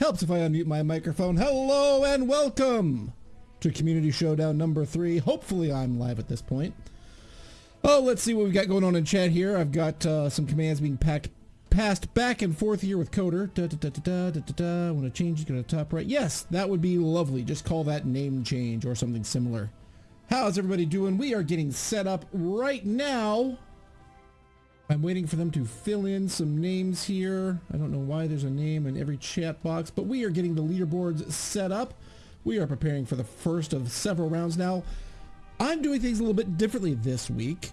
Helps if I unmute my microphone. Hello and welcome to Community Showdown number three. Hopefully I'm live at this point. Oh, let's see what we've got going on in chat here. I've got uh, some commands being packed, passed back and forth here with Coder. Da, da, da, da, da, da, da. I want to change, go to top right. Yes, that would be lovely. Just call that name change or something similar. How's everybody doing? We are getting set up right now. I'm waiting for them to fill in some names here. I don't know why there's a name in every chat box, but we are getting the leaderboards set up. We are preparing for the first of several rounds now. I'm doing things a little bit differently this week.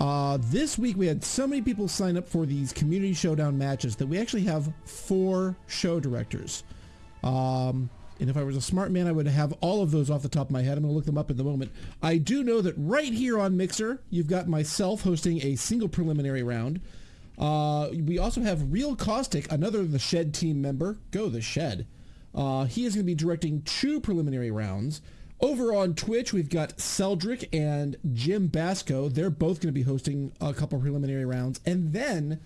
Uh, this week we had so many people sign up for these community showdown matches that we actually have four show directors. Um, and if I was a smart man, I would have all of those off the top of my head. I'm going to look them up in the moment. I do know that right here on Mixer, you've got myself hosting a single preliminary round. Uh, we also have Real Caustic, another The Shed team member. Go The Shed. Uh, he is going to be directing two preliminary rounds. Over on Twitch, we've got Celdric and Jim Basco. They're both going to be hosting a couple preliminary rounds. And then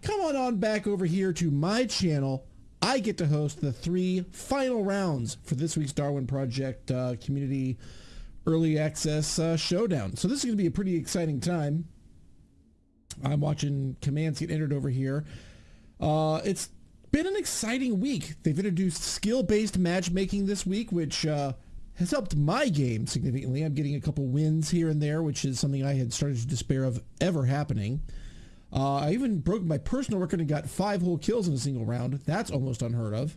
come on on back over here to my channel. I get to host the three final rounds for this week's Darwin Project uh, Community Early Access uh, Showdown. So this is going to be a pretty exciting time. I'm watching commands get entered over here. Uh, it's been an exciting week. They've introduced skill-based matchmaking this week, which uh, has helped my game significantly. I'm getting a couple wins here and there, which is something I had started to despair of ever happening. Uh, I even broke my personal record and got five whole kills in a single round. That's almost unheard of.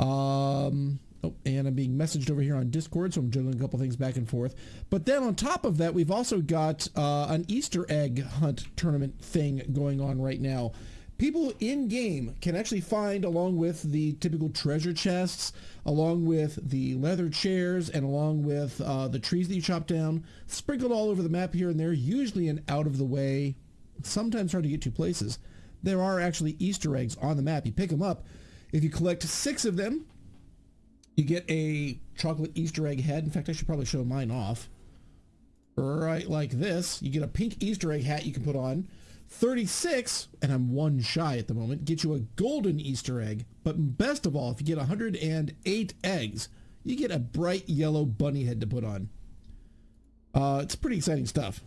Um, oh, and I'm being messaged over here on Discord, so I'm juggling a couple things back and forth. But then on top of that, we've also got uh, an Easter egg hunt tournament thing going on right now. People in game can actually find, along with the typical treasure chests, along with the leather chairs, and along with uh, the trees that you chop down, sprinkled all over the map here and there, usually in out of the way sometimes hard to get to places, there are actually Easter eggs on the map. You pick them up. If you collect six of them, you get a chocolate Easter egg head. In fact, I should probably show mine off. Right like this. You get a pink Easter egg hat you can put on. 36, and I'm one shy at the moment, get you a golden Easter egg. But best of all, if you get 108 eggs, you get a bright yellow bunny head to put on. Uh, it's pretty exciting stuff.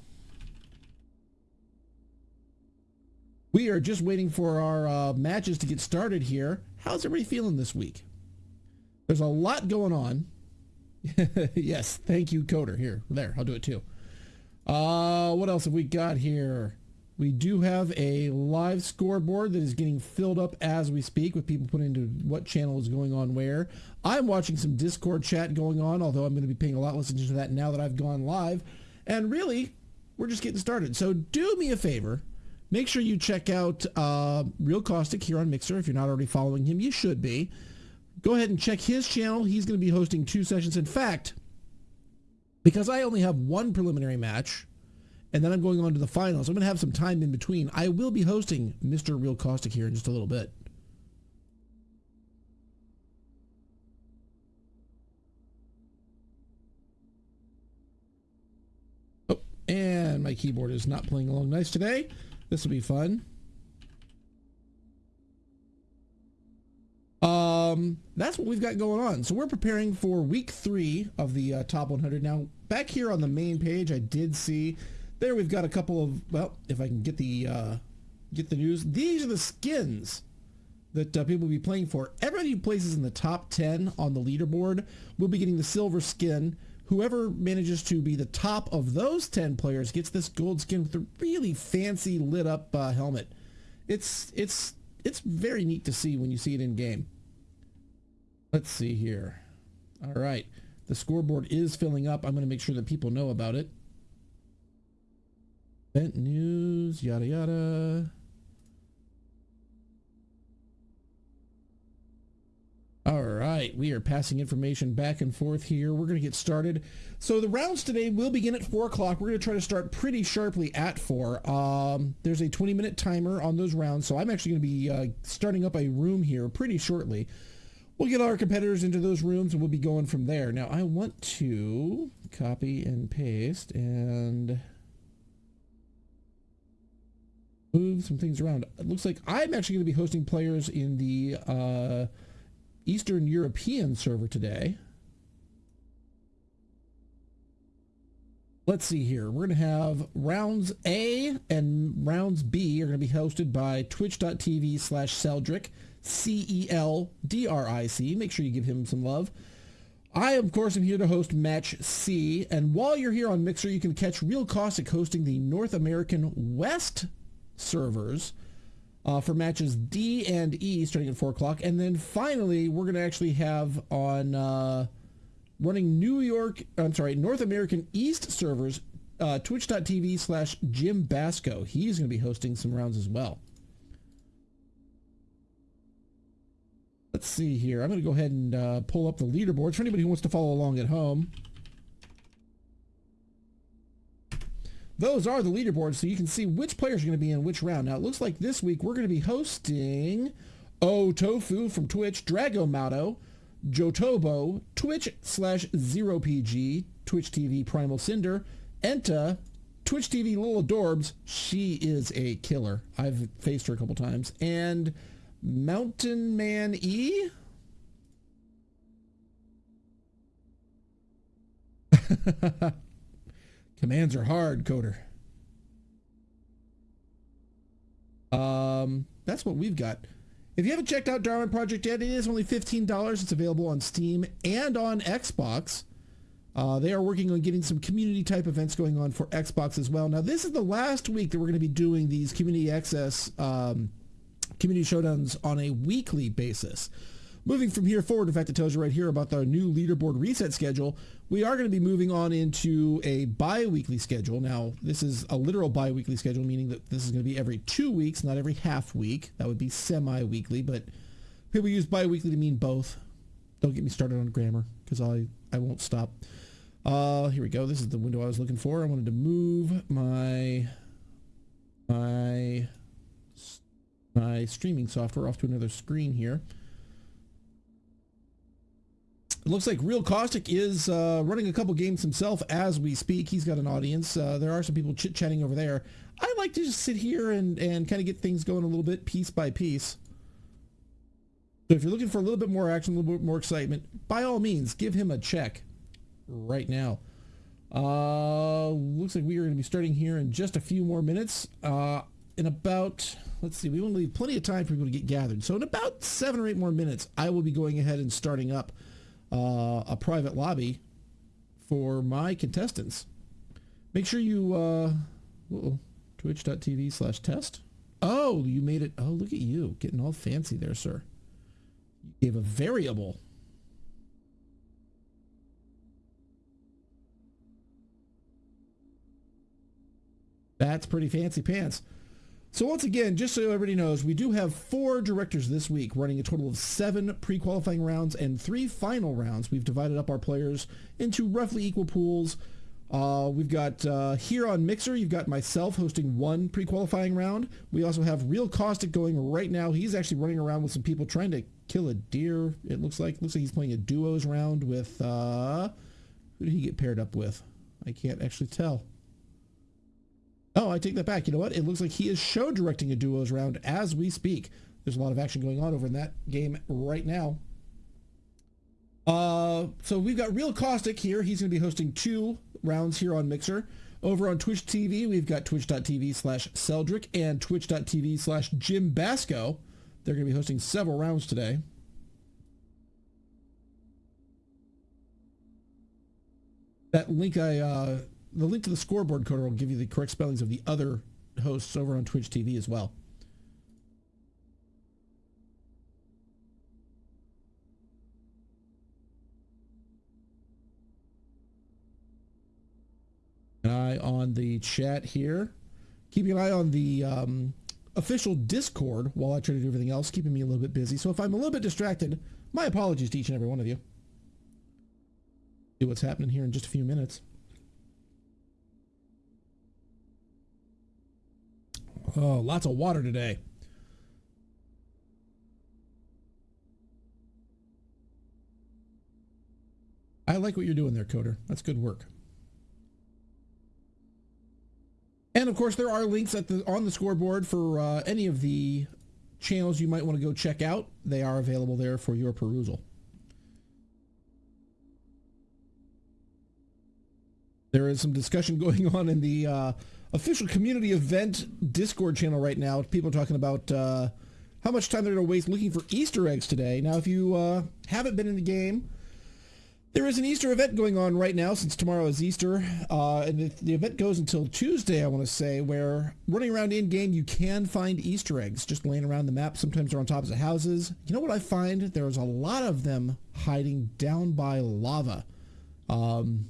We are just waiting for our uh, matches to get started here. How's everybody feeling this week? There's a lot going on. yes, thank you, Coder. Here, there, I'll do it too. Uh, what else have we got here? We do have a live scoreboard that is getting filled up as we speak with people putting into what channel is going on where. I'm watching some Discord chat going on, although I'm going to be paying a lot less attention to that now that I've gone live. And really, we're just getting started. So do me a favor. Make sure you check out uh, Real Caustic here on Mixer. If you're not already following him, you should be. Go ahead and check his channel. He's going to be hosting two sessions. In fact, because I only have one preliminary match, and then I'm going on to the finals. I'm going to have some time in between. I will be hosting Mr. Real Caustic here in just a little bit. Oh, and my keyboard is not playing along nice today. This will be fun. Um, that's what we've got going on. So we're preparing for week three of the uh, top 100. Now, back here on the main page, I did see there we've got a couple of, well, if I can get the, uh, get the news. These are the skins that uh, people will be playing for. Everybody who places in the top 10 on the leaderboard will be getting the silver skin. Whoever manages to be the top of those 10 players gets this gold skin with a really fancy lit up uh, helmet. It's, it's, it's very neat to see when you see it in game. Let's see here. All right. The scoreboard is filling up. I'm going to make sure that people know about it. Event news, yada yada. All right, we are passing information back and forth here. We're going to get started. So the rounds today will begin at 4 o'clock. We're going to try to start pretty sharply at 4. Um, there's a 20-minute timer on those rounds, so I'm actually going to be uh, starting up a room here pretty shortly. We'll get our competitors into those rooms, and we'll be going from there. Now, I want to copy and paste and move some things around. It looks like I'm actually going to be hosting players in the uh, Eastern European server today. Let's see here. We're going to have rounds A and rounds B are going to be hosted by twitch.tv slash Celdric, C-E-L-D-R-I-C. Make sure you give him some love. I, of course, am here to host Match C, and while you're here on Mixer, you can catch Real Caustic hosting the North American West servers uh, for matches D and E starting at 4 o'clock. And then finally, we're going to actually have on uh, running New York, I'm sorry, North American East servers, uh, twitch.tv slash Jim Basco. He's going to be hosting some rounds as well. Let's see here. I'm going to go ahead and uh, pull up the leaderboards for anybody who wants to follow along at home. Those are the leaderboards so you can see which players are going to be in which round. Now, it looks like this week we're going to be hosting O Tofu from Twitch, Drago Mato, Jotobo, Twitch slash Zero PG, Twitch TV Primal Cinder, Enta, Twitch TV Little Adorbs. She is a killer. I've faced her a couple times. And Mountain Man E. Commands are hard, coder. Um, that's what we've got. If you haven't checked out Darwin Project yet, it is only $15. It's available on Steam and on Xbox. Uh, they are working on getting some community type events going on for Xbox as well. Now, this is the last week that we're going to be doing these community access um, community showdowns on a weekly basis. Moving from here forward, in fact, it tells you right here about the new leaderboard reset schedule. We are going to be moving on into a bi-weekly schedule. Now, this is a literal bi-weekly schedule, meaning that this is going to be every two weeks, not every half week. That would be semi-weekly, but people use bi-weekly to mean both. Don't get me started on grammar, because I, I won't stop. Uh, here we go. This is the window I was looking for. I wanted to move my my my streaming software off to another screen here. It looks like Real Caustic is uh, running a couple games himself as we speak. He's got an audience. Uh, there are some people chit-chatting over there. I like to just sit here and, and kind of get things going a little bit piece by piece. So if you're looking for a little bit more action, a little bit more excitement, by all means, give him a check right now. Uh, looks like we are going to be starting here in just a few more minutes. Uh, in about, let's see, we want to leave plenty of time for people to get gathered. So in about seven or eight more minutes, I will be going ahead and starting up uh, a private lobby for my contestants. Make sure you, uh, turn Twitch.tv slash test. Oh, you made it. Oh, look at you. Getting all fancy there, sir. You gave a variable. That's pretty fancy pants. So once again, just so everybody knows, we do have four directors this week running a total of seven pre-qualifying rounds and three final rounds. We've divided up our players into roughly equal pools. Uh, we've got uh, here on Mixer, you've got myself hosting one pre-qualifying round. We also have Real Caustic going right now. He's actually running around with some people trying to kill a deer. It looks like looks like he's playing a duos round with uh, who did he get paired up with? I can't actually tell. Oh, I take that back. You know what? It looks like he is show directing a duos round as we speak. There's a lot of action going on over in that game right now. Uh, so we've got Real Caustic here. He's going to be hosting two rounds here on Mixer. Over on Twitch TV, we've got twitch.tv slash Celdric and twitch.tv slash Jim Basco. They're going to be hosting several rounds today. That link I uh, the link to the scoreboard coder will give you the correct spellings of the other hosts over on Twitch TV as well. An eye on the chat here. Keeping an eye on the um, official Discord while I try to do everything else, keeping me a little bit busy. So if I'm a little bit distracted, my apologies to each and every one of you. See what's happening here in just a few minutes. Oh, lots of water today. I like what you're doing there, Coder. That's good work. And of course, there are links at the on the scoreboard for uh, any of the channels you might want to go check out. They are available there for your perusal. There is some discussion going on in the uh, official community event Discord channel right now. People are talking about uh, how much time they're going to waste looking for Easter eggs today. Now, if you uh, haven't been in the game, there is an Easter event going on right now since tomorrow is Easter. Uh, and the, event goes until Tuesday, I want to say, where running around in-game, you can find Easter eggs just laying around the map. Sometimes they're on tops of houses. You know what I find? There's a lot of them hiding down by lava. Um,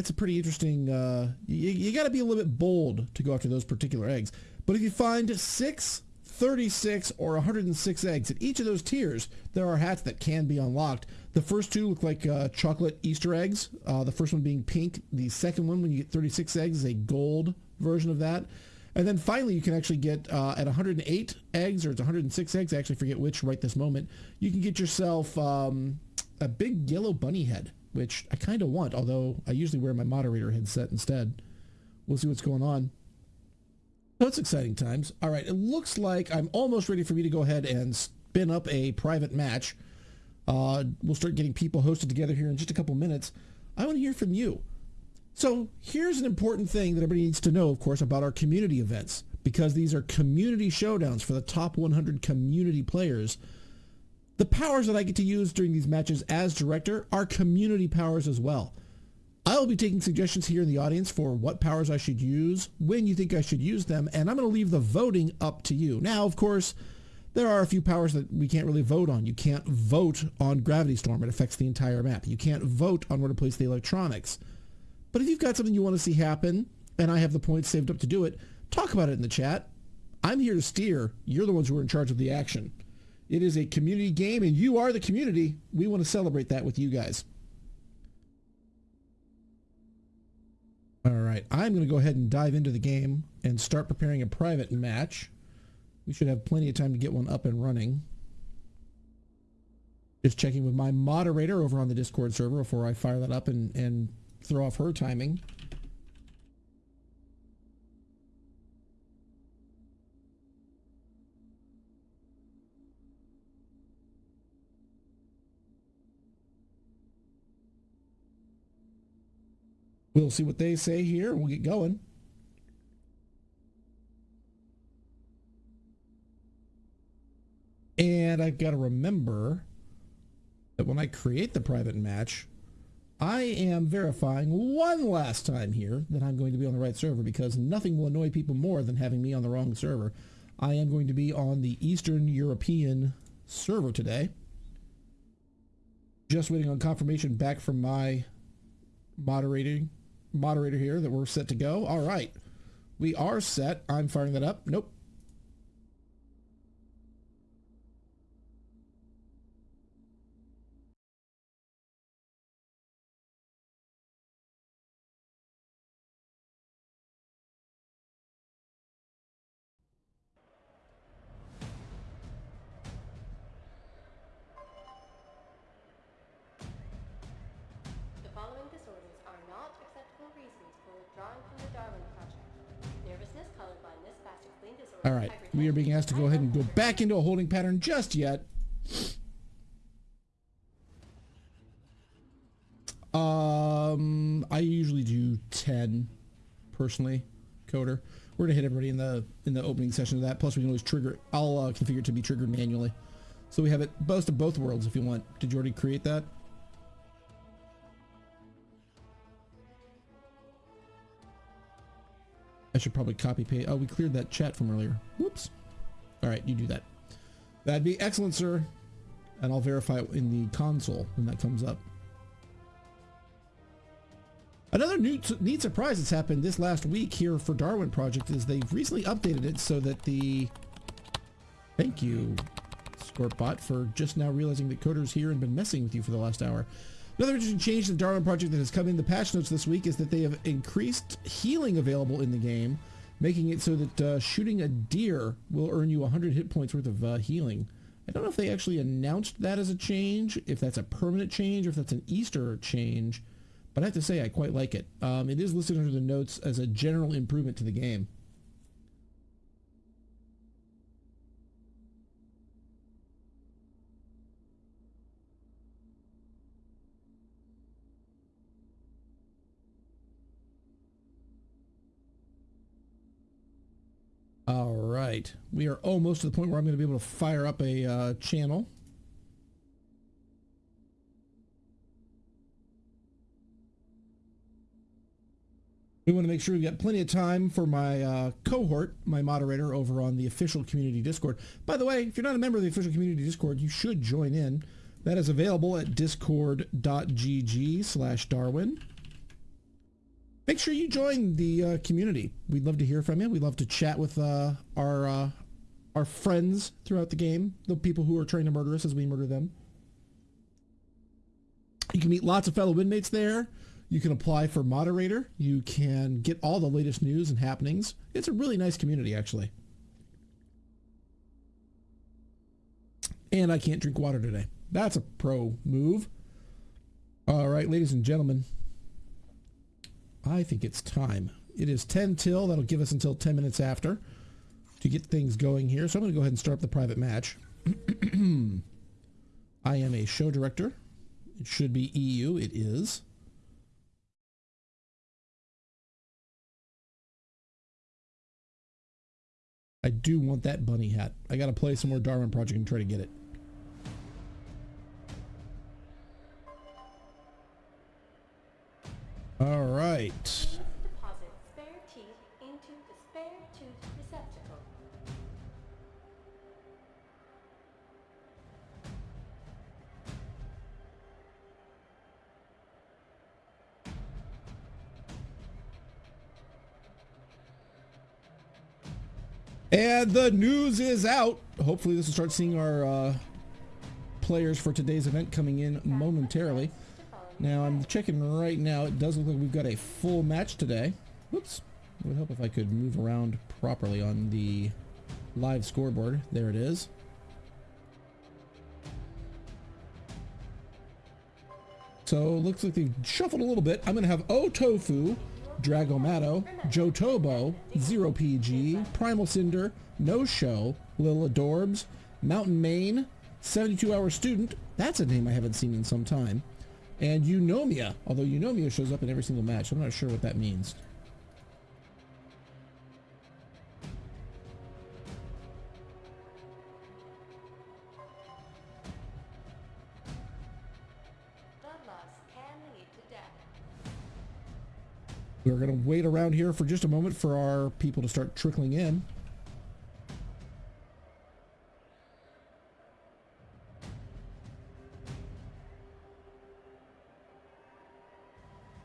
it's a pretty interesting, uh, you, you got to be a little bit bold to go after those particular eggs. But if you find 6, 36, or 106 eggs at each of those tiers, there are hats that can be unlocked. The first two look like uh, chocolate Easter eggs. Uh, the first one being pink. The second one, when you get 36 eggs, is a gold version of that. And then finally, you can actually get uh, at 108 eggs, or it's 106 eggs, I actually forget which right this moment, you can get yourself um, a big yellow bunny head which I kind of want, although I usually wear my moderator headset instead. We'll see what's going on. It's exciting times. All right, it looks like I'm almost ready for me to go ahead and spin up a private match. Uh, we'll start getting people hosted together here in just a couple minutes. I want to hear from you. So here's an important thing that everybody needs to know, of course, about our community events, because these are community showdowns for the top 100 community players the powers that I get to use during these matches as director are community powers as well. I will be taking suggestions here in the audience for what powers I should use, when you think I should use them, and I'm going to leave the voting up to you. Now, of course, there are a few powers that we can't really vote on. You can't vote on Gravity Storm. It affects the entire map. You can't vote on where to place the electronics. But if you've got something you want to see happen, and I have the points saved up to do it, talk about it in the chat. I'm here to steer. You're the ones who are in charge of the action. It is a community game, and you are the community. We want to celebrate that with you guys. All right, I'm going to go ahead and dive into the game and start preparing a private match. We should have plenty of time to get one up and running. Just checking with my moderator over on the Discord server before I fire that up and, and throw off her timing. We'll see what they say here. We'll get going. And I've got to remember that when I create the private match, I am verifying one last time here that I'm going to be on the right server because nothing will annoy people more than having me on the wrong server. I am going to be on the Eastern European server today. Just waiting on confirmation back from my moderating moderator here that we're set to go. All right. We are set. I'm firing that up. Nope. Are being asked to go ahead and go back into a holding pattern just yet. Um, I usually do 10 personally, coder. We're gonna hit everybody in the in the opening session of that. Plus we can always trigger, I'll uh, configure it to be triggered manually. So we have it both of both worlds if you want. Did you already create that? I should probably copy paste. Oh, we cleared that chat from earlier. Whoops. All right, you do that. That'd be excellent, sir. And I'll verify it in the console when that comes up. Another new neat surprise that's happened this last week here for Darwin Project is they've recently updated it so that the... Thank you, Scorpbot, for just now realizing that Coder's here and been messing with you for the last hour. Another interesting change to the Darwin project that has come in the patch notes this week is that they have increased healing available in the game, making it so that uh, shooting a deer will earn you 100 hit points worth of uh, healing. I don't know if they actually announced that as a change, if that's a permanent change, or if that's an Easter change, but I have to say I quite like it. Um, it is listed under the notes as a general improvement to the game. All right. We are almost to the point where I'm going to be able to fire up a uh, channel. We want to make sure we've got plenty of time for my uh, cohort, my moderator over on the official community Discord. By the way, if you're not a member of the official community Discord, you should join in. That is available at discord.gg slash Darwin make sure you join the uh, community. We'd love to hear from you. We'd love to chat with uh, our uh, our friends throughout the game, the people who are trying to murder us as we murder them. You can meet lots of fellow inmates there. You can apply for moderator. You can get all the latest news and happenings. It's a really nice community, actually. And I can't drink water today. That's a pro move. All right, ladies and gentlemen, I think it's time. It is 10 till. That'll give us until 10 minutes after to get things going here. So I'm going to go ahead and start up the private match. I am a show director. It should be EU. It is. I do want that bunny hat. I got to play some more Darwin Project and try to get it. Tooth receptacle. And the news is out. Hopefully this will start seeing our uh, players for today's event coming in momentarily. Now I'm checking right now. It does look like we've got a full match today. Whoops. It would help if I could move around properly on the live scoreboard. There it is. So looks like they've shuffled a little bit. I'm going to have O-Tofu, Dragomato, Jotobo, Zero PG, Primal Cinder, No Show, Lil Adorbs, Mountain Man, 72 Hour Student. That's a name I haven't seen in some time and Eunomia, although Eunomia shows up in every single match. I'm not sure what that means. We're going to wait around here for just a moment for our people to start trickling in.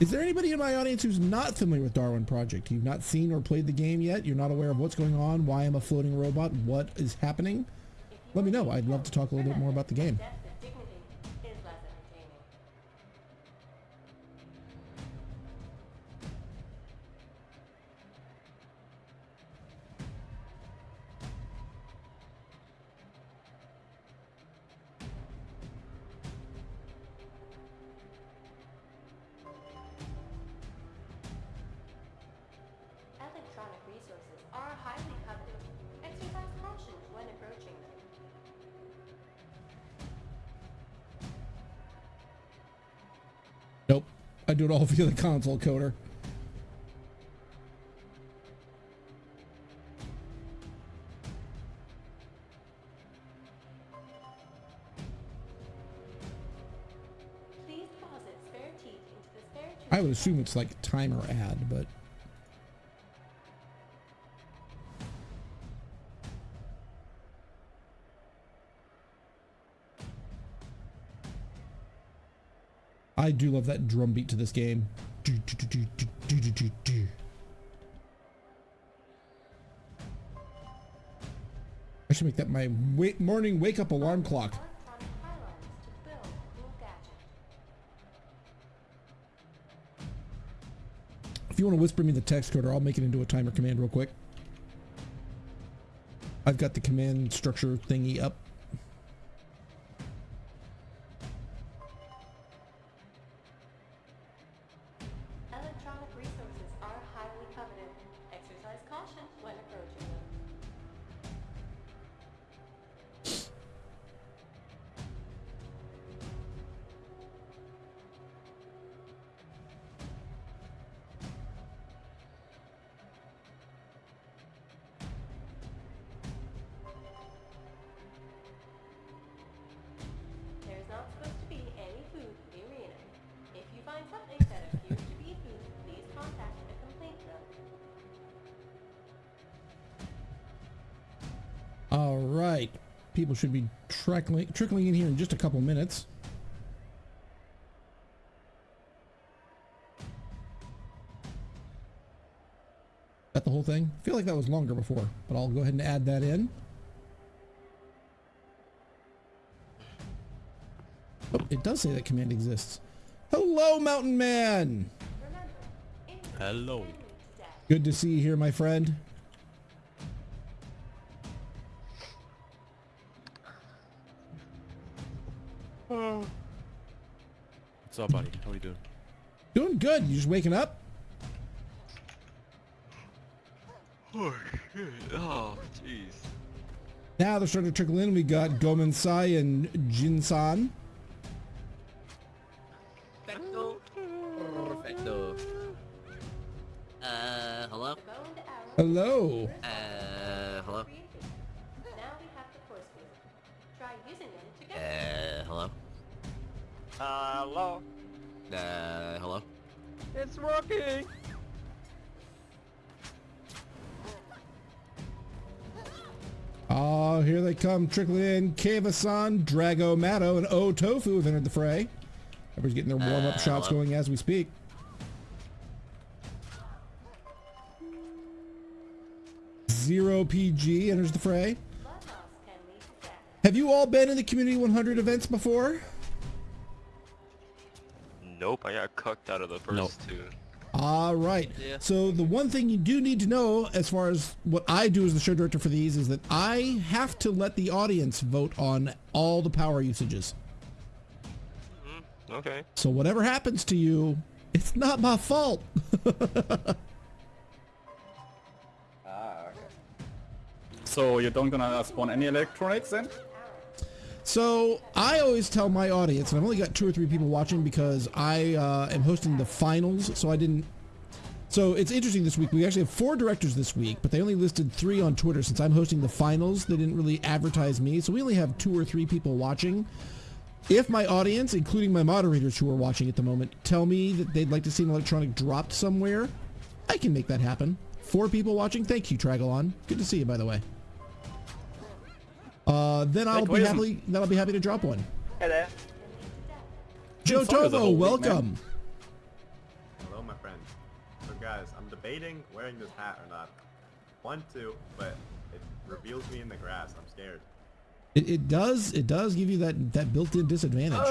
Is there anybody in my audience who's not familiar with Darwin Project? You've not seen or played the game yet? You're not aware of what's going on? Why I'm a floating robot? What is happening? Let me know. I'd love to talk a little bit more about the game. Do it all via the console coder. I would assume it's like timer ad, but I do love that drum beat to this game. I should make that my morning wake up alarm clock. If you want to whisper me the text code, or I'll make it into a timer command real quick. I've got the command structure thingy up. Trickling, trickling in here in just a couple minutes. That the whole thing? I feel like that was longer before, but I'll go ahead and add that in. Oh, it does say that command exists. Hello, Mountain Man! Hello. Good to see you here, my friend. What's up, buddy? How are you doing? Doing good. You just waking up? Oh, shit. Oh, jeez. Now they're starting to trickle in. We got Gomensai and Jinsan. Perfecto. Perfecto. Uh, hello? Hello. Uh, Uh, hello? Uh, hello? It's working! Oh, here they come trickling in. Kava-san, Drago Matto, and O Tofu have entered the fray. Everybody's getting their warm-up uh, shots hello? going as we speak. Zero PG enters the fray. Have you all been in the Community 100 events before? Nope, I got cucked out of the first nope. two. All right. Yeah. So the one thing you do need to know, as far as what I do as the show director for these, is that I have to let the audience vote on all the power usages. Mm, okay. So whatever happens to you, it's not my fault. ah, okay. So you don't gonna spawn any electronics then? So I always tell my audience, and I've only got two or three people watching because I uh, am hosting the finals, so I didn't. So it's interesting this week. We actually have four directors this week, but they only listed three on Twitter since I'm hosting the finals. They didn't really advertise me, so we only have two or three people watching. If my audience, including my moderators who are watching at the moment, tell me that they'd like to see an electronic dropped somewhere, I can make that happen. Four people watching. Thank you, Tragalon. Good to see you, by the way. Uh, then I'll be Quaism. happy. Then I'll be happy to drop one. Hello. Joe It's always a Tovo, whole week, welcome. Hello, my friend. So guys, I'm debating wearing this hat or not. Want to, but it reveals me in the grass. I'm scared. It, it does. It does give you that that built-in disadvantage.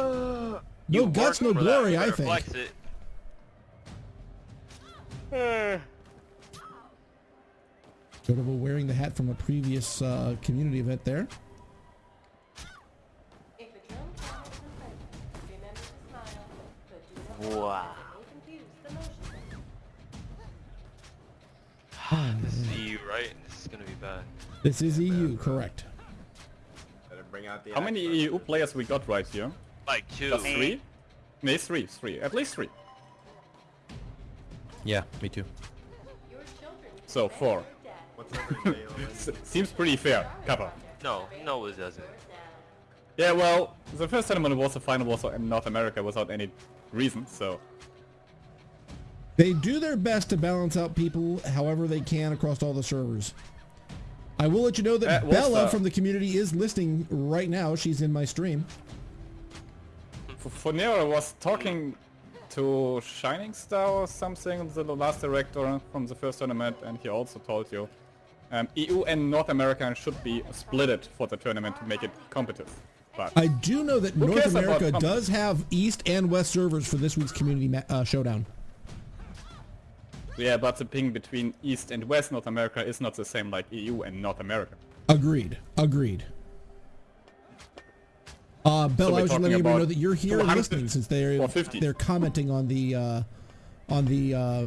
You no guts, no worked that. glory. I think. flex it. Sort of wearing the hat from a previous uh, community event there. Wow. confuse the motion sensor. This is EU, right? This is gonna be bad. This is EU, correct. Better bring out the. How many axe, EU players we got right here? Like two. Just three? No, three, three. At least three. Yeah, me too. So four. dead. What's over in jail? S- Seems pretty fair. Kappa. No, no, it doesn't. Yeah, well, the first tournament was the final was in North America without any reason, so They do their best to balance out people however they can across all the servers. I will let you know that Bella from the community is listening right now. She's in my stream. F- Fonero was talking to Shining Star or something, the last director from the first tournament, and he also told you um, EU and North America should be splitted for the tournament to make it competitive. But I do know that North America does have East and West servers for this week's community ma- uh, showdown. yeah, but the ping between East and West North America is not the same like EU and North America. Agreed. Agreed. Uh, we're I was just letting everybody know that you're here and listening since they're they're commenting on the uh, on the uh,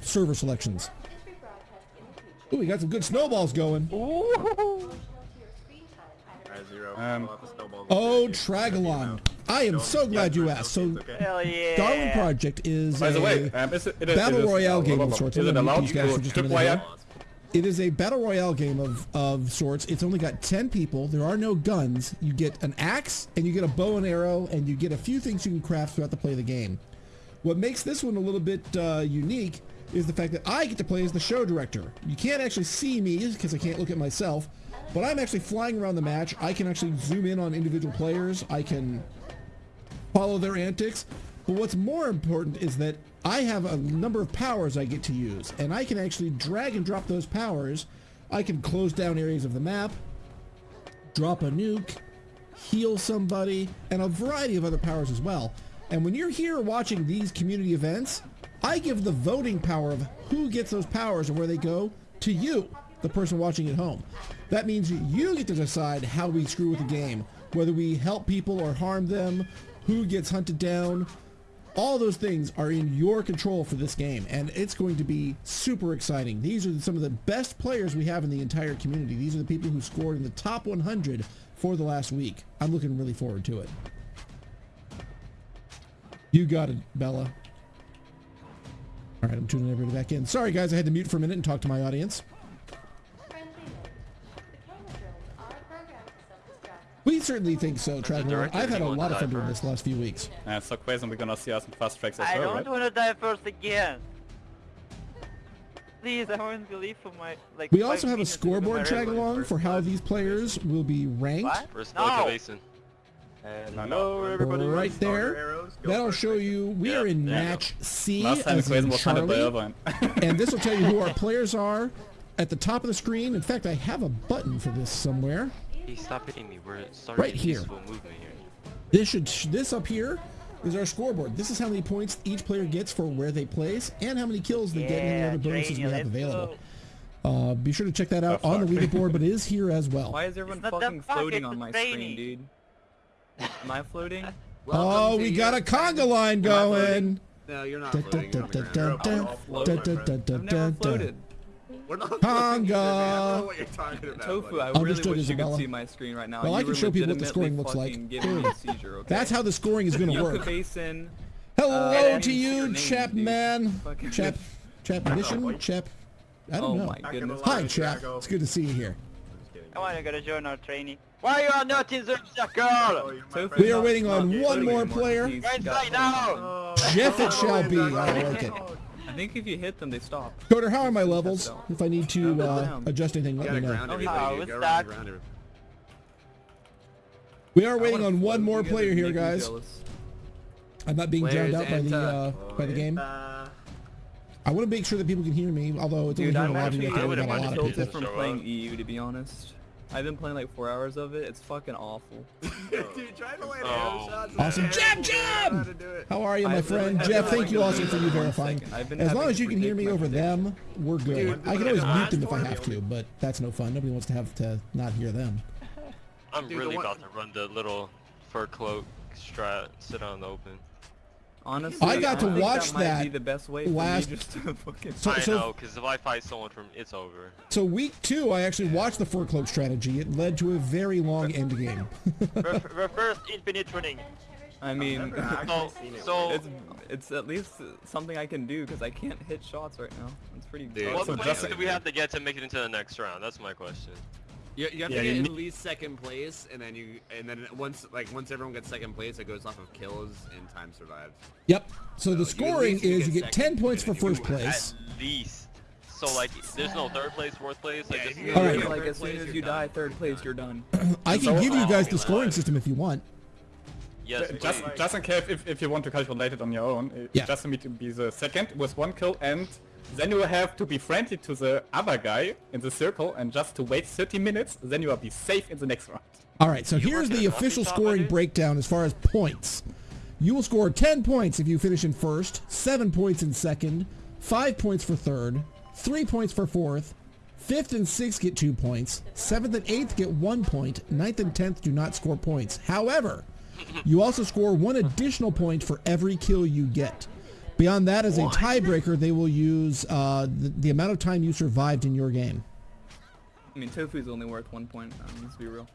server selections. This rebroadcast in the future. Ooh, we got some good snowballs going. Proportional Um, We'll have to snowball Oh, this. Tragalon. I am so glad you asked. So, it's yeah. Darwin Project is By the a way, um, is it, it is, battle it is, royale uh, game of sorts. Is it allowed these to just a minute tripwire? It is a battle royale game of, of sorts. It's only got 10 people. There are no guns. You get an axe and you get a bow and arrow and you get a few things you can craft throughout the play of the game. What makes this one a little bit uh, unique is the fact that I get to play as the show director. You can't actually see me because I can't look at myself, but I'm actually flying around the match. I can actually zoom in on individual players. I can follow their antics. But what's more important is that I have a number of powers I get to use, and I can actually drag and drop those powers. I can close down areas of the map, drop a nuke, heal somebody, and a variety of other powers as well. And when you're here watching these community events, I give the voting power of who gets those powers and where they go to you, the person watching at home. That means you get to decide how we screw with the game, whether we help people or harm them, who gets hunted down. All those things are in your control for this game, and it's going to be super exciting. These are some of the best players we have in the entire community. These are the people who scored in the top 100 for the last week. I'm looking really forward to it. You got it, Bella. All right, I'm tuning everybody back in. Sorry, guys, I had to mute for a minute and talk to my audience. Friendly note. The camera drones are programmed to self-destruct. We certainly think so, the Traveler. I've had a lot of fun die doing this last few weeks. Uh, so Quason, we're gonna see us in fast tracks as I well, don't right? want to die first again. Please, I won't believe for my like. We also have a minutes to go scoreboard my tag along for how these players will be ranked. What? First No. no. Hello, everybody. Right there. That'll show you we Yeah, are in there you go. match C Last time as Quason in was hunted by Charlie, and this will tell you who our players are at the top of the screen. In fact, I have a button for this somewhere. Hey, stop hitting me. We're starting Right here. movement here. This should this up here is our scoreboard. This is how many points each player gets for where they place and how many kills they get and the other bonuses we have available. go. Uh, be sure to check that out Oh, on the fuck. leaderboard, but it is here as well. Why is everyone It's fucking floating on my training. screen, dude? Am I floating? Oh, we got a conga line Am I floating? going. No, you're not floating. dun, You're on the dun, ground. dun, We're dun, all dun, floating, dun, my dun, friend. dun, I've never dun, dun. floated. We're not Conga. floating either, man. I don't know what you're talking about. Tofu, I really Understood, wish you could see my screen right now. Well, You I can show people what the scoring looks like. fucking Giving me a seizure, okay? That's how the scoring is going to work. Basin. Hello Uh, to you, name, chap dude. man. Chap, chap mission, chap. I don't Oh know. my goodness. Hi, chap. It's good to see you here. Just kidding. I want to go to join our training. Why you are not in the circle? Oh, you're my Tofu, friend. We are waiting on one more player. Right now. Oh, Jeff it oh, shall oh, be. I like it. I think if you hit them, they stop. Coder, how are my levels? If I need to uh, adjust anything, let me know. Oh, everybody. how dude. was Go around that? and ground everybody. We are waiting on one more player here, guys. I'm not being drowned out by the uh, Anta? by the game. Uh, I want to make sure that people can hear me, although it's Dude, only I'm a lot of actually you. I I think we wouldn't got a lot of people. from playing. EU, to be honest. I've been playing like four hours of it. It's fucking awful. dude, trying to land Oh. shots. Awesome. terrible. Jab, I don't know jab! how to do it. How are you, my I've friend? having Jeff, thank you also delete for you it verifying. second. I've been As long as you can hear me over them, we're good. Dude, I can always mute them if I have to, but that's no fun. Nobody wants to have to not hear them. I'm Dude, the really one- about to run the little fur cloak strat, sit out in the open. Honestly, I got to think watch that. Might be the best way last- for me just to fucking. So, I know, because if I fight someone from, it's over. so week two, I actually watched the fur cloak strategy. It led to a very long end game. Re- reverse infinite running. I mean, I've never actually So, it. so it's it's at least something I can do because I can't hit shots right now. It's pretty. Dude, tough. what so place do we have to get to make it into the next round? That's my question. You, you have Yeah, to get at least second place, and then you, and then once, like once everyone gets second place, it goes off of kills and time survived. Yep. So the scoring you is you get get second, 10 points for and then you first place. At least. So like, there's no third place, fourth place. Like, Yeah, just if you All get right. third like as soon as you're done. die third place, you're done. I can So- give you uh, guys the scoring God. system if you want. yes, Just, please. just in case if, if you want to calculate it on your own, it Yeah. just need to be the second with one kill and then you will have to be friendly to the other guy in the circle and just to wait 30 minutes, then you will be safe in the next round. All right, so You here's the official scoring breakdown as far as points. You will score 10 points if you finish in first, 7 points in second, 5 points for third, 3 points for fourth, 5th and 6th get 2 points, 7th and 8th get 1 point, 9th and 10th do not score points. However, you also score 1 additional point for every kill you get. Beyond that, as a tiebreaker, they will use uh, the, the amount of time you survived in your game. I mean, Tofu's only worth one point. Um, let's be real.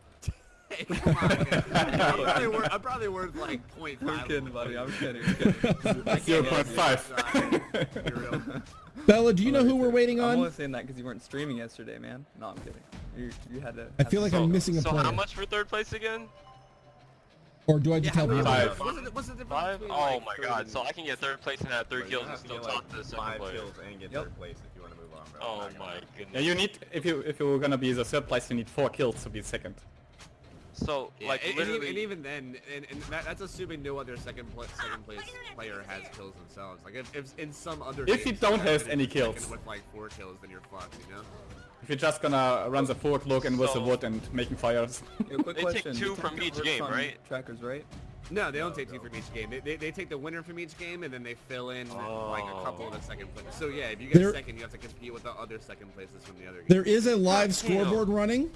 Hey, come on. I'm, probably worth, I'm probably worth like point I'm five. kidding, buddy. I'm kidding. I'm kidding. I can't help 0.5. you. Be real. Bella, do you know who we're waiting on? I'm on? only saying that because you weren't streaming yesterday, man. No, I'm kidding. You, you had to. I feel like so, I'm missing a so player. how much for third place again? Or do I just Yeah, tell how you? many- Five. What's the, what's the Five? between, Oh my god, so I can get third place and have three But kills and have to still get, talk to the second five player. kills and get Yep. third place if you want to move on, bro. Oh my gonna- goodness. Yeah, you need if you if you're gonna be the third place, you need four kills to be second. So, Yeah, like, and, and literally... even, and even then, and, and that, that's assuming no other second pla second place player has kills themselves. Like if, if in some other If you don't have have any kills. with like four kills, then you're fucked, you know. If you're just gonna run the four cloak and with the wood and making fires. Yeah, quick They take two you from each game, right? Trackers, right? No, they don't take two from each game. They, they, they take the winner from each game and then they fill in like a couple of the second places. So yeah, if you get There- second, you have to compete with the other second places from the other game. There is a live damn. scoreboard running.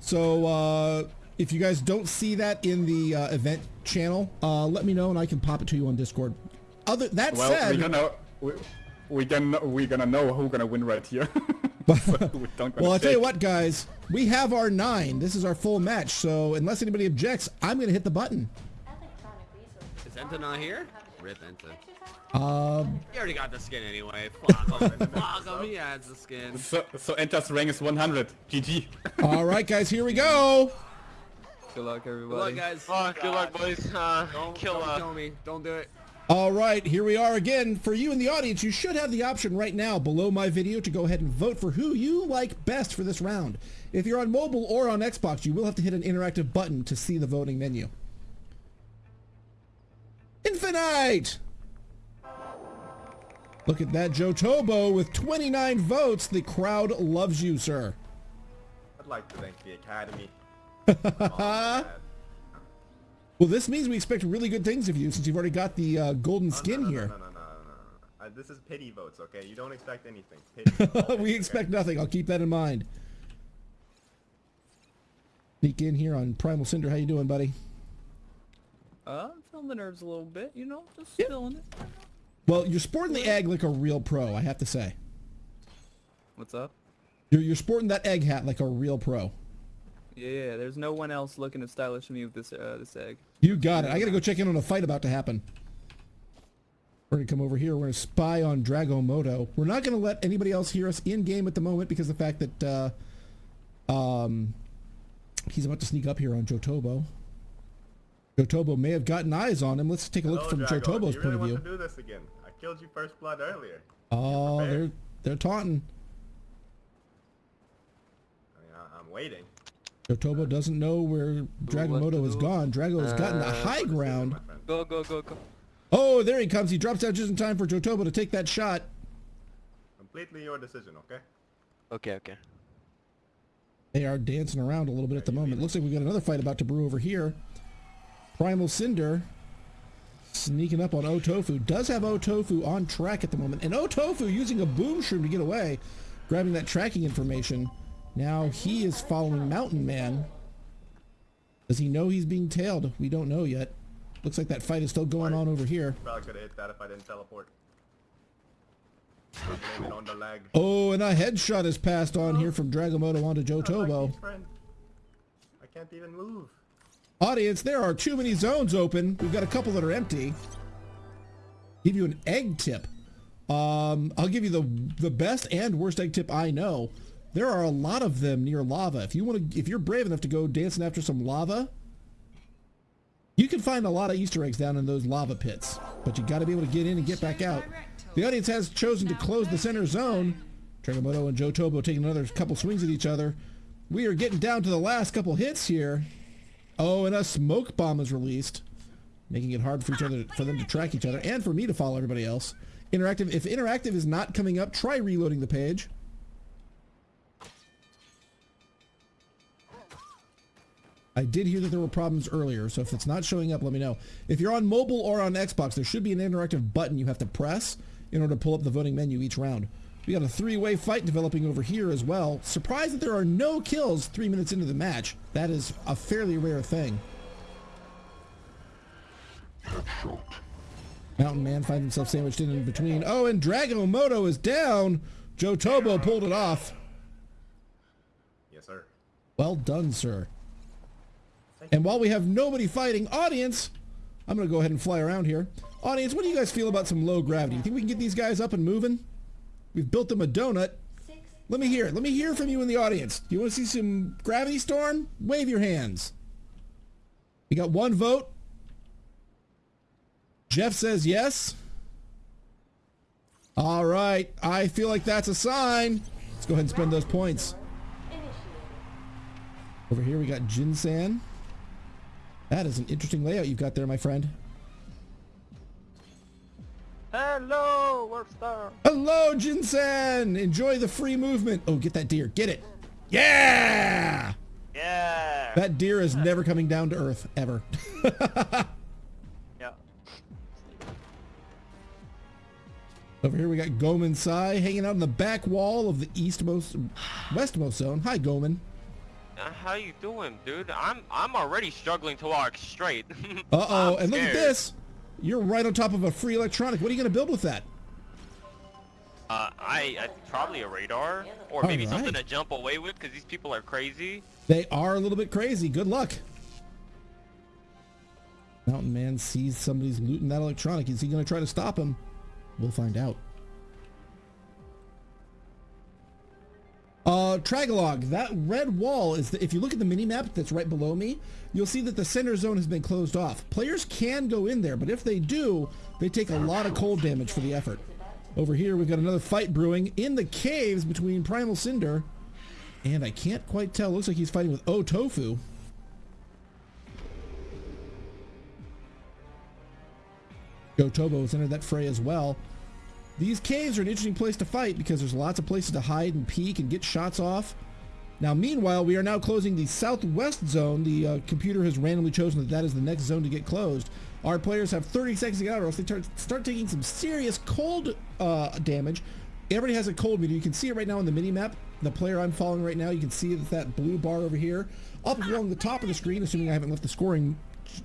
So uh, if you guys don't see that in the uh, event channel, uh, let me know and I can pop it to you on Discord. Other that Well, said, we're gonna we, we gonna we're gonna know who's gonna win right here. So we don't well, I'll tell you what, guys, we have our nine. This is our full match. So unless anybody objects, I'm going to hit the button. Is Enta not here? Rip Enta. Exercise Um, You already got the skin anyway. Fuck him. Fuck him. He has the skin. So so Enta's rank is 100. GG. all right, guys, here we go. Good luck, everybody. Good luck, guys. Oh, good luck, boys. Uh, Don't, kill, don't uh, kill me. Don't do it. All right, here we are again. For you in the audience, you should have the option right now below my video to go ahead and vote for who you like best for this round. If you're on mobile or on Xbox, you will have to hit an interactive button to see the voting menu. Infinite! Look at that, Joe Tobo with 29 votes. The crowd loves you, sir. I'd like to thank the Academy. Man. Well, this means we expect really good things of you since you've already got the uh, golden Oh, skin no, no, here. No, no, no, no, no. Uh, this is pity votes, okay? You don't expect anything. Pity. We expect okay? nothing. I'll keep that in mind. Sneak in here on Primal Cinder. How you doing, buddy? Uh, I'm feeling the nerves a little bit, you know, just Yeah. feeling it. Well, you're sporting the egg like a real pro, I have to say. What's up? You're, you're sporting that egg hat like a real pro. Yeah, yeah, there's no one else looking as stylish as me with this uh, this egg. You got it. I gotta go check in on a fight about to happen. We're gonna come over here. We're gonna spy on Dragomoto. We're not gonna let anybody else hear us in game at the moment because of the fact that uh, um, he's about to sneak up here on Jotobo. Jotobo may have gotten eyes on him. Let's take a look Hello, from Drago. Jotobo's Do you point of view. do this again? I killed you first blood earlier. Oh, they're they're taunting. I mean, I'm waiting. Jotobo doesn't know where Dragomoto is do? gone. Drago has gotten to Uh, high ground. Go, go, go, go. Oh, there he comes. He drops out just in time for Jotobo to take that shot. Completely your decision, okay? Okay, okay. They are dancing around a little bit at the moment. Looks like we've got another fight about to brew over here. Primal Cinder sneaking up on Otofu. Does have Otofu on track at the moment. And Otofu using a boom shroom to get away, grabbing that tracking information. Now he is following Mountain Man. Does he know he's being tailed? We don't know yet. Looks like that fight is still going on over here. Probably could have hit that if I didn't teleport. I blame it on the lag. Oh, and a headshot is passed on here from Dragomoto onto Jotobo. Lucky's friend. I can't even move. Audience, there are too many zones open. We've got a couple that are empty. Give you an egg tip. Um, I'll give you the the best and worst egg tip I know. There are a lot of them near lava. If you want to, if you're brave enough to go dancing after some lava, you can find a lot of Easter eggs down in those lava pits. But you got to be able to get in and get back out. The audience has chosen to close the center zone. Dragomoto and Joe Tobo taking another couple swings at each other. We are getting down to the last couple hits here. Oh, and a smoke bomb is released, making it hard for each other for them to track each other and for me to follow everybody else. Interactive. If interactive is not coming up, try reloading the page. I did hear that there were problems earlier, so if it's not showing up, let me know. If you're on mobile or on Xbox, there should be an interactive button you have to press in order to pull up the voting menu each round. We got a three-way fight developing over here as well. Surprised that there are no kills three minutes into the match. That is a fairly rare thing. Mountain Man finds himself sandwiched in in between. Oh, and Dragomoto is down. Joe Tobo pulled it off. Yes, sir. Well done, sir. And while we have nobody fighting, audience, I'm going to go ahead and fly around here. Audience, what do you guys feel about some low gravity? You think we can get these guys up and moving? We've built them a donut. Let me hear it. Let me hear from you in the audience. Do you want to see some gravity storm? Wave your hands. We got one vote. Jeff says yes. All right. I feel like that's a sign. Let's go ahead and spend those points. Over here we got Jinsan. That is an interesting layout you've got there, my friend. Hello, Warp Star. Hello, Jinsan! Enjoy the free movement. Oh, get that deer. Get it. Yeah! Yeah. That deer is never coming down to earth, ever. yeah. Over here we got Goman Sai hanging out on the back wall of the eastmost, westmost zone. Hi, Goman. How you doing, dude? I'm I'm already struggling to walk straight. Uh-oh, and look at this. You're right on top of a free electronic. What are you going to build with that? Uh, I, I probably a radar or maybe something to jump away with because these people are crazy. They are a little bit crazy. Good luck. Mountain Man sees somebody's looting that electronic. Is he going to try to stop him? We'll find out. Uh, Tragalog, that red wall is, the, if you look at the mini map that's right below me, you'll see that the center zone has been closed off. Players can go in there, but if they do, they take a lot of cold damage for the effort. Over here, we've got another fight brewing in the caves between Primal Cinder and I can't quite tell. Looks like he's fighting with O Tofu. Go Tobo has entered that fray as well. These caves are an interesting place to fight because there's lots of places to hide and peek and get shots off. Now, meanwhile, we are now closing the southwest zone. The uh, computer has randomly chosen that that is the next zone to get closed. Our players have 30 seconds to get out or else they start, start taking some serious cold uh, damage. Everybody has a cold meter. You can see it right now on the mini map. The player I'm following right now, you can see that that blue bar over here. Up along the top of the screen, assuming I haven't left the scoring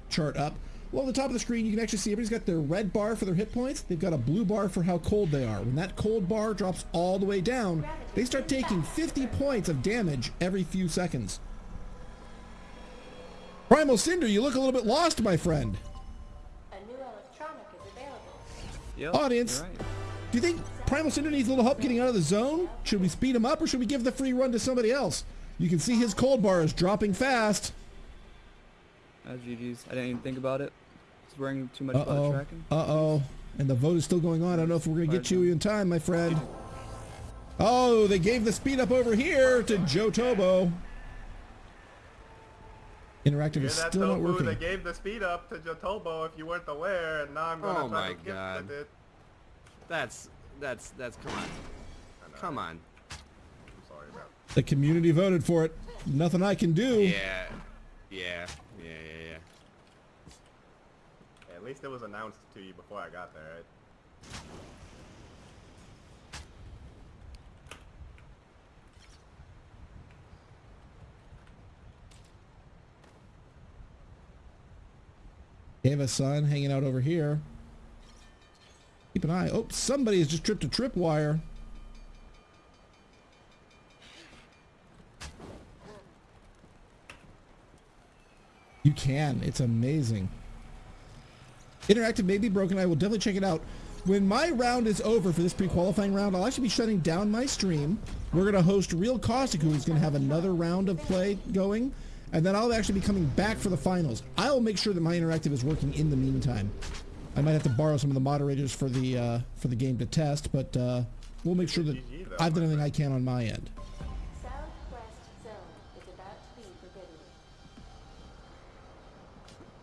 chart up. Along the top of the screen, you can actually see everybody's got their red bar for their hit points. They've got a blue bar for how cold they are. When that cold bar drops all the way down, they start taking 50 points of damage every few seconds. Primal Cinder, you look a little bit lost, my friend. A new electronic is available. Yep, Audience. right. Do you think Primal Cinder needs a little help getting out of the zone? Should we speed him up or should we give the free run to somebody else? You can see his cold bar is dropping fast. Uh, GG's. I didn't even think about it. It's wearing too much about Uh-oh. tracking. Uh-oh. And the vote is still going on. I don't know if we're going to get you in time, my friend. Oh, they gave the speed up over here to Joe Tobo. Interactive is that, still not Tofu? working. They gave the speed up to Jotobo if you weren't aware, and now I'm gonna Oh try my to gift God. it. That's that's that's come on. Come on. I'm sorry, bro. The community voted for it. Nothing I can do. Yeah. Yeah. At least it was announced to you before I got there, right? Ava son hanging out over here. Keep an eye. Oh, somebody has just tripped a tripwire. You can. It's amazing. Interactive may be broken. I will definitely check it out. When my round is over for this pre-qualifying round, I'll actually be shutting down my stream. We're going to host Real Caustic, who is going to have another round of play going. And then I'll actually be coming back for the finals. I'll make sure that my interactive is working in the meantime. I might have to borrow some of the moderators for the uh, for the game to test, but uh, we'll make sure that I've done everything I can on my end. Southwest zone is about to be forbidden.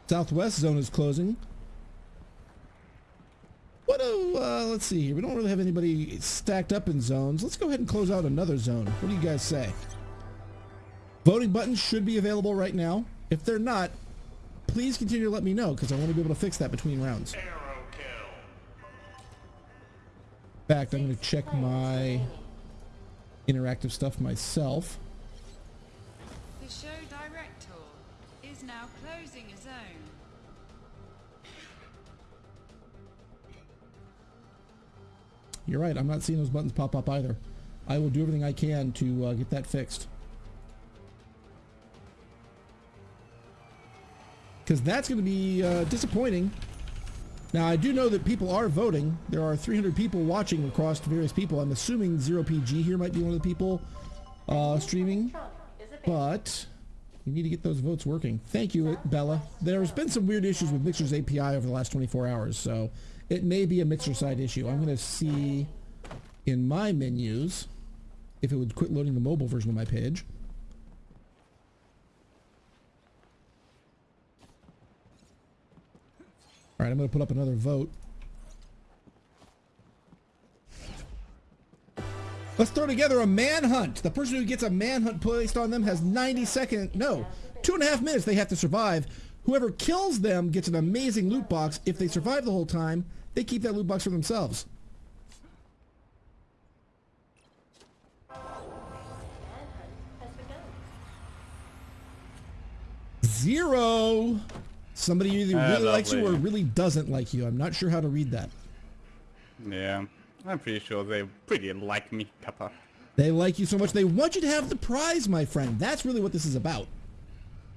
Southwest zone is closing. What do, uh, let's see here. We don't really have anybody stacked up in zones. Let's go ahead and close out another zone. What do you guys say? Voting buttons should be available right now. If they're not, please continue to let me know because I want to be able to fix that between rounds. In fact, I'm going to check my interactive stuff myself. The show director is now closing a zone. You're right. I'm not seeing those buttons pop up either. I will do everything I can to uh, get that fixed. Because that's going to be uh, disappointing. Now, I do know that people are voting. There are 300 people watching across various people. I'm assuming 0PG here might be one of the people uh, streaming. But you need to get those votes working. Thank you, Bella. There's been some weird issues with Mixer's API over the last 24 hours, so it may be a Mixer side issue. I'm going to see in my menus if it would quit loading the mobile version of my page. All right, I'm going to put up another vote. Let's throw together a manhunt. The person who gets a manhunt placed on them has 90 second, no, two and a half minutes they have to survive. Whoever kills them gets an amazing loot box. If they survive the whole time, they keep that loot box for themselves. Zero. Somebody either Ah, really likes you or really doesn't like you. I'm not sure how to read that. Yeah, I'm pretty sure they pretty like me, Kappa. They like you so much they want you to have the prize, my friend. That's really what this is about.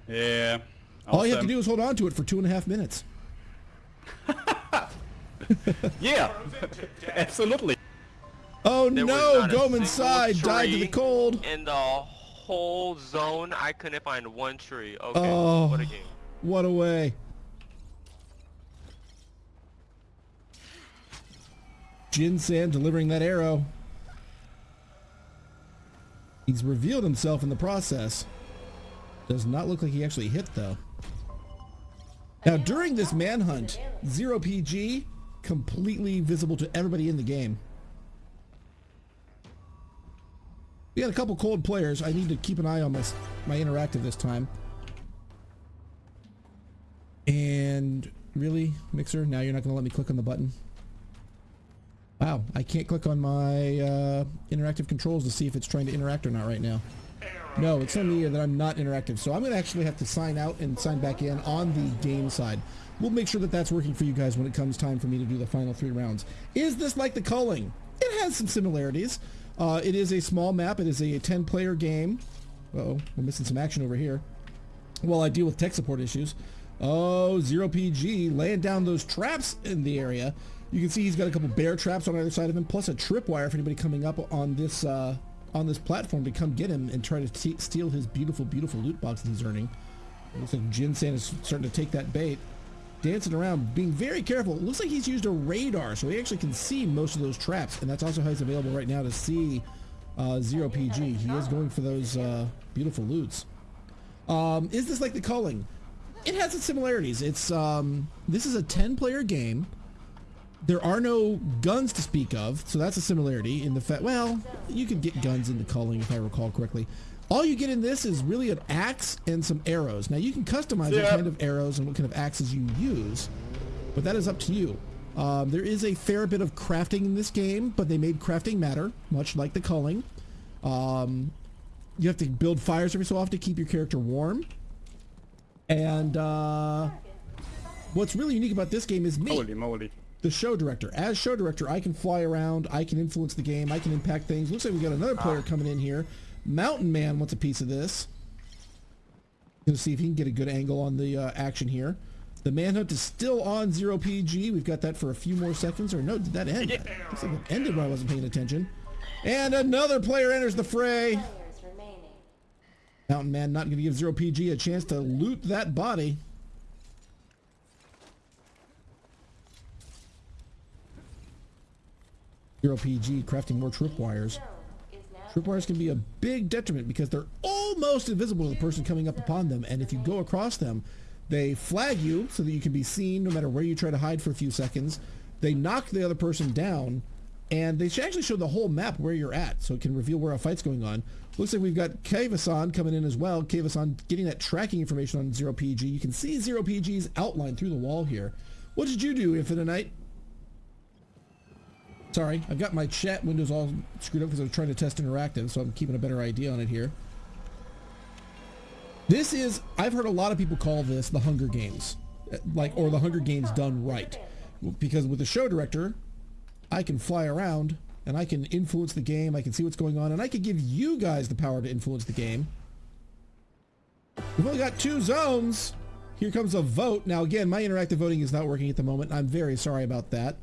Yeah. All you have to do is hold on to it for two and a half minutes. Yeah, absolutely. Oh There no, Goman's side died to the cold. In the whole zone, I couldn't find one tree. Okay, Oh. what a game. What a way. Jin San delivering that arrow. He's revealed himself in the process. Does not look like he actually hit though. Now during this manhunt, Zero PG completely visible to everybody in the game. We got a couple cold players. I need to keep an eye on my my interactive this time. And really, Mixer, now you're not going to let me click on the button? Wow, I can't click on my uh, interactive controls to see if it's trying to interact or not right now. No, it's telling me that I'm not interactive. So I'm going to actually have to sign out and sign back in on the game side. We'll make sure that that's working for you guys when it comes time for me to do the final three rounds. Is this like the culling? It has some similarities. Uh, it is a small map. It is a 10-player game. Uh-oh, we're missing some action over here. While I deal with tech support issues. Oh, Zero PG laying down those traps in the area. You can see he's got a couple bear traps on either side of him, plus a tripwire for anybody coming up on this uh, on this platform to come get him and try to steal his beautiful, beautiful loot box that he's earning. Looks like Jin San is starting to take that bait. dancing around, being very careful. It looks like he's used a radar, so he actually can see most of those traps, and that's also how he's available right now to see uh, Zero PG. He is going for those uh, beautiful loots. Um, is this like the culling? It has its similarities. It's um, this is a 10-player game. There are no guns to speak of, so that's a similarity in the fact. Well, you could get guns in the culling if I recall correctly. All you get in this is really an axe and some arrows. Now you can customize what kind of arrows and what kind of axes you use, but that is up to you. Um, there is a fair bit of crafting in this game, but they made crafting matter, much like the culling. Um, you have to build fires every so often to keep your character warm. And uh, what's really unique about this game is me Holy moly. The show director. As show director, I can fly around, I can influence the game, I can impact things. Looks like we got another player coming in here. Mountain Man wants a piece of this. Gonna see if he can get a good angle on the uh, action here. The manhunt is still on zero PG. We've got that for a few more seconds. Or no, did that end? Looks like it ended when I wasn't paying attention. And another player enters the fray. Players remaining. Mountain Man not going to give zero PG a chance to loot that body. Zero PG crafting more tripwires. Tripwires can be a big detriment because they're almost invisible to the person coming up upon them, and if you go across them, they flag you so that you can be seen no matter where you try to hide for a few seconds. They knock the other person down, and they should actually show the whole map where you're at, so it can reveal where a fight's going on. Looks like we've got Kavasan coming in as well. Kavasan getting that tracking information on Zero PG. You can see Zero PG's outline through the wall here. What did you do, Infinite Knight? Sorry, I've got my chat windows all screwed up because I was trying to test interactive, so I'm keeping a better idea on it here. This is, I've heard a lot of people call this the Hunger Games, like, or the Hunger Games done right. Because with the show director, I can fly around and I can influence the game, I can see what's going on, and I can give you guys the power to influence the game. We've only got two zones. Here comes a vote. Now again, my interactive voting is not working at the moment. I'm very sorry about that.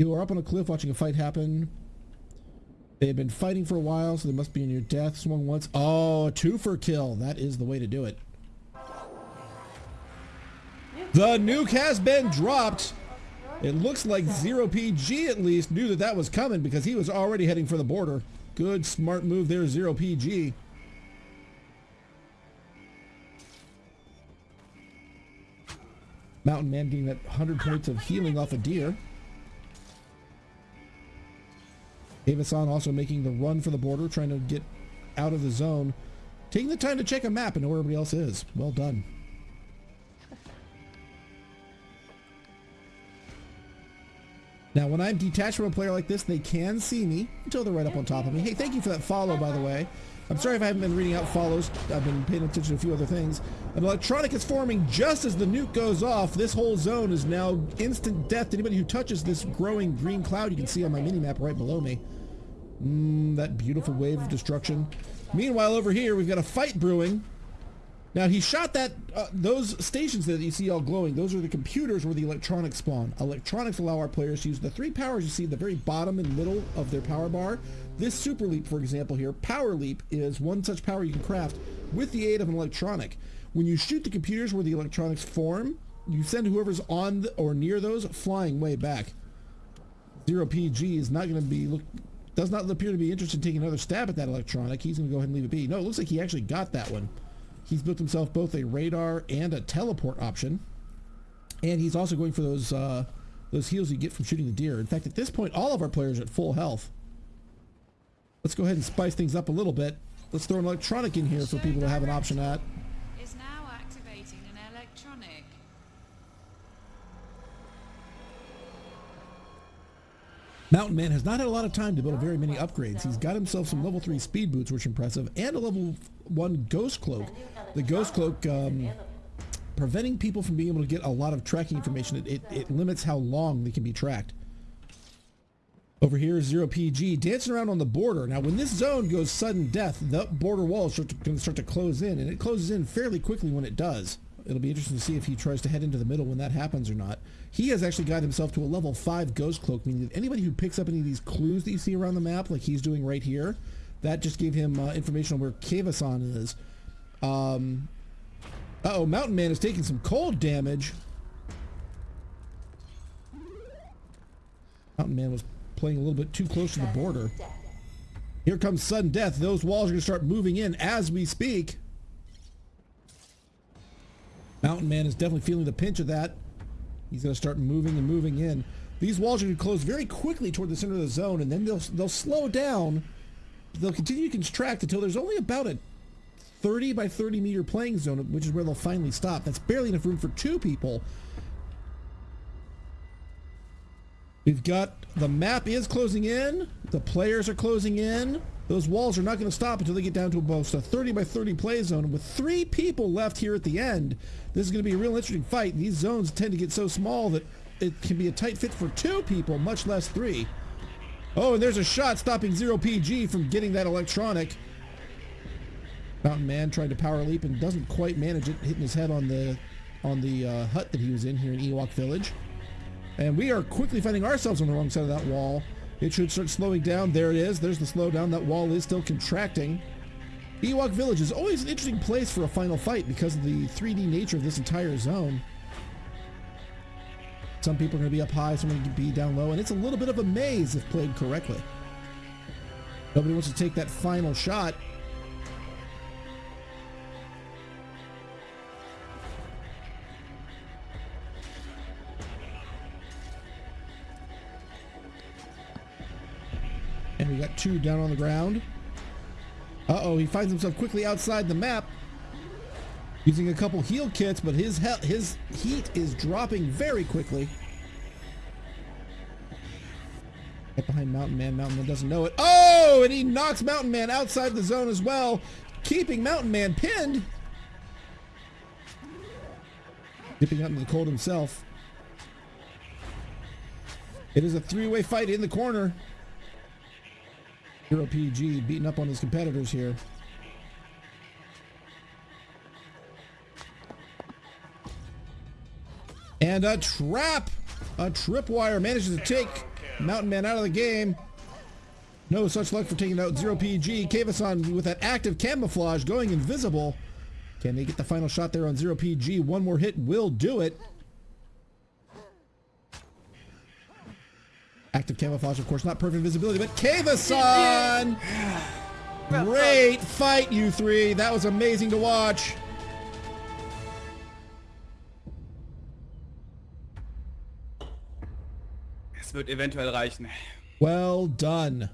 You are up on a cliff watching a fight happen. They have been fighting for a while, so they must be in your death. Swung once. Oh, two for kill. That is the way to do it. The nuke has been dropped. It looks like Zero PG at least knew that that was coming because he was already heading for the border. Good, smart move there, Zero PG. Mountain Man getting that 100 points of healing off a deer. Avasan also making the run for the border, trying to get out of the zone. Taking the time to check a map and know where everybody else is. Well done. Now, when I'm detached from a player like this, they can see me until they're right up on top of me. Hey, thank you for that follow, by the way. I'm sorry if I haven't been reading out follows. I've been paying attention to a few other things. An electronic is forming just as the nuke goes off. This whole zone is now instant death to anybody who touches this growing green cloud you can see on my mini-map right below me. Mm, that beautiful wave of destruction. Meanwhile, over here, we've got a fight brewing. Now, he shot that, uh, those stations that you see all glowing, those are the computers where the electronics spawn. Electronics allow our players to use the three powers you see at the very bottom and middle of their power bar. This Super Leap, for example here, Power Leap is one such power you can craft with the aid of an electronic. When you shoot the computers where the electronics form, you send whoever's on the, or near those flying way back. Zero PG is not going to be look does not appear to be interested in taking another stab at that electronic. He's going to go ahead and leave it be. No, it looks like he actually got that one. He's built himself both a radar and a teleport option, and he's also going for those uh, those heals you get from shooting the deer. In fact, at this point, all of our players are at full health. Let's go ahead and spice things up a little bit. Let's throw an electronic in here for people to have an option at. Is now activating an electronic. Mountain Man has not had a lot of time to build very many upgrades. He's got himself some level 3 speed boots, which are impressive, and a level 1 ghost cloak. The ghost cloak, um, preventing people from being able to get a lot of tracking information. It, it, it limits how long they can be tracked. Over here is Zero PG dancing around on the border. Now, when this zone goes sudden death, the border wall is going to start to close in, and it closes in fairly quickly when it does. It'll be interesting to see if he tries to head into the middle when that happens or not. He has actually got himself to a level 5 Ghost Cloak, meaning that anybody who picks up any of these clues that you see around the map, like he's doing right here, that just gave him uh, information on where Kavasan is. Um, uh oh Mountain Man is taking some cold damage. Mountain Man was playing a little bit too close to the border. Here comes sudden death. Those walls are going to start moving in as we speak. Mountain Man is definitely feeling the pinch of that. He's going to start moving and moving in. These walls are going to close very quickly toward the center of the zone, and then they'll they'll slow down. They'll continue to contract until there's only about a 30 by 30 meter playing zone, which is where they'll finally stop. That's barely enough room for two people. We've got the map is closing in. The players are closing in. Those walls are not going to stop until they get down to almost a 30 by 30 play zone. With three people left here at the end, this is going to be a real interesting fight. These zones tend to get so small that it can be a tight fit for two people, much less three. Oh, and there's a shot stopping Zero PG from getting that electronic. Mountain Man tried to power leap and doesn't quite manage it, hitting his head on the on the uh, hut that he was in here in Ewok Village. And we are quickly finding ourselves on the wrong side of that wall. It should start slowing down. There it is. There's the slowdown. That wall is still contracting. Ewok Village is always an interesting place for a final fight because of the 3D nature of this entire zone. Some people are going to be up high, some are going to be down low, and it's a little bit of a maze if played correctly. Nobody wants to take that final shot. We got two down on the ground. Uh-oh, he finds himself quickly outside the map. Using a couple heal kits, but his he his heat is dropping very quickly. Right behind Mountain Man. Mountain Man doesn't know it. Oh, and he knocks Mountain Man outside the zone as well, keeping Mountain Man pinned. Dipping out into the cold himself. It is a three-way fight in the corner. Zero PG beating up on his competitors here. And a trap! A tripwire manages to take Mountain Man out of the game. No such luck for taking out Zero PG. Kavasan with that active camouflage going invisible. Can they get the final shot there on Zero PG? One more hit will do it. Active camouflage, of course, not perfect visibility, but Kavasan! Great fight, you three. That was amazing to watch. Es wird eventuell reichen. Well done.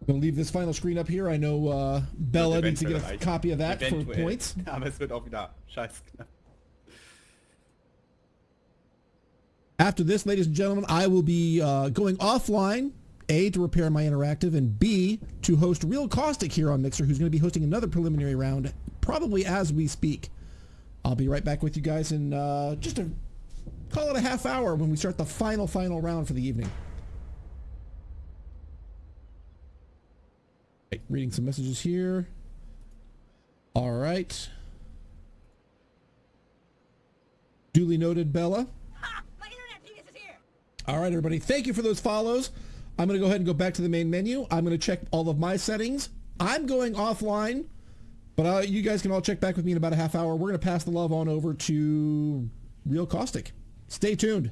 I'm gonna leave this final screen up here. I know uh, Bella needs to get a reichen. copy of that for points. Aber es wird auch wieder scheiß knapp. After this, ladies and gentlemen, I will be uh, going offline, A, to repair my interactive, and B, to host Real Caustic here on Mixer, who's going to be hosting another preliminary round, probably as we speak. I'll be right back with you guys in uh, just a, call it a half hour when we start the final, final round for the evening. Right, reading some messages here. All right. Duly noted, Bella. All right, everybody. Thank you for those follows. I'm going to go ahead and go back to the main menu. I'm going to check all of my settings. I'm going offline, but uh, you guys can all check back with me in about a half hour. We're going to pass the love on over to Real Caustic. Stay tuned.